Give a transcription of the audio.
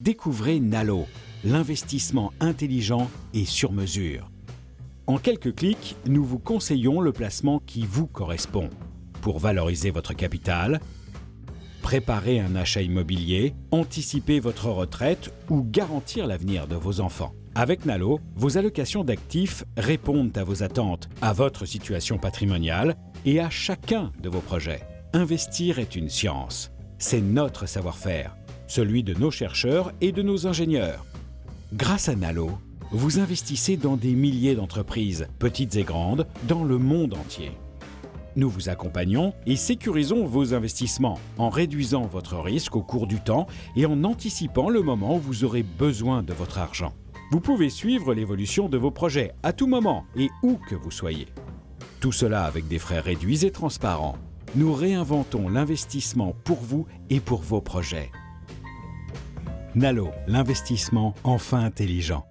Découvrez Nalo, l'investissement intelligent et sur mesure. En quelques clics, nous vous conseillons le placement qui vous correspond pour valoriser votre capital, préparer un achat immobilier, anticiper votre retraite ou garantir l'avenir de vos enfants. Avec Nalo, vos allocations d'actifs répondent à vos attentes, à votre situation patrimoniale et à chacun de vos projets. Investir est une science. C'est notre savoir-faire celui de nos chercheurs et de nos ingénieurs. Grâce à Nalo, vous investissez dans des milliers d'entreprises, petites et grandes, dans le monde entier. Nous vous accompagnons et sécurisons vos investissements en réduisant votre risque au cours du temps et en anticipant le moment où vous aurez besoin de votre argent. Vous pouvez suivre l'évolution de vos projets à tout moment et où que vous soyez. Tout cela avec des frais réduits et transparents. Nous réinventons l'investissement pour vous et pour vos projets. Nalo, l'investissement enfin intelligent.